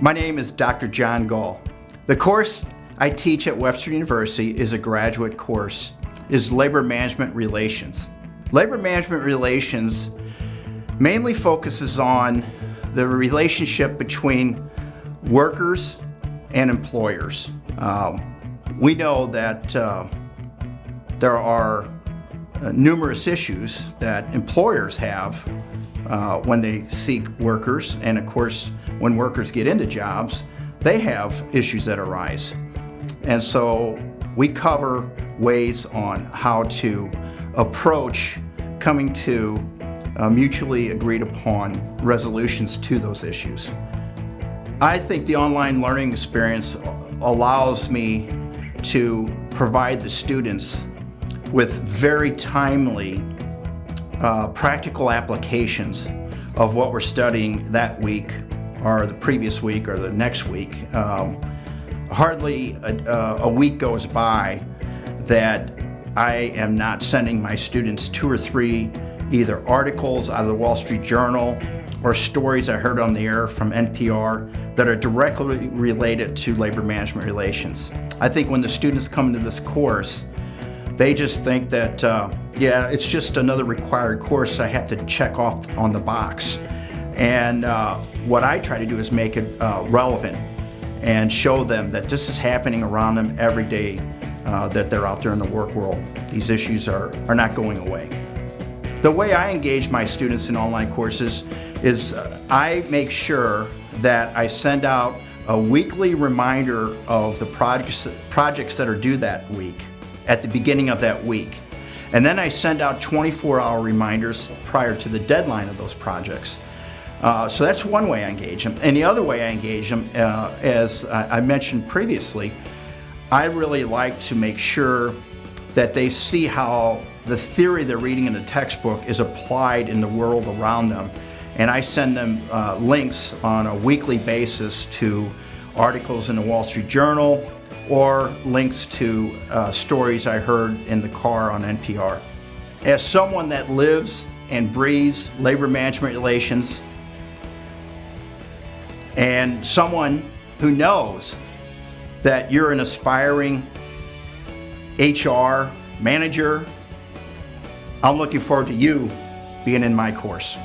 My name is Dr. John Gull. The course I teach at Webster University is a graduate course, is Labor Management Relations. Labor Management Relations mainly focuses on the relationship between workers and employers. Um, we know that uh, there are uh, numerous issues that employers have uh, when they seek workers, and of course, when workers get into jobs, they have issues that arise. And so we cover ways on how to approach coming to uh, mutually agreed upon resolutions to those issues. I think the online learning experience allows me to provide the students with very timely uh, practical applications of what we're studying that week or the previous week or the next week. Um, hardly a, a week goes by that I am not sending my students two or three either articles out of the Wall Street Journal or stories I heard on the air from NPR that are directly related to labor management relations. I think when the students come into this course, they just think that, uh, yeah, it's just another required course I have to check off on the box. And uh, what I try to do is make it uh, relevant and show them that this is happening around them every day uh, that they're out there in the work world. These issues are, are not going away. The way I engage my students in online courses is uh, I make sure that I send out a weekly reminder of the projects, projects that are due that week at the beginning of that week. And then I send out 24-hour reminders prior to the deadline of those projects. Uh, so that's one way I engage them. And the other way I engage them, uh, as I mentioned previously, I really like to make sure that they see how the theory they're reading in the textbook is applied in the world around them. And I send them uh, links on a weekly basis to articles in the Wall Street Journal or links to uh, stories I heard in the car on NPR. As someone that lives and breathes labor management relations and someone who knows that you're an aspiring HR manager, I'm looking forward to you being in my course.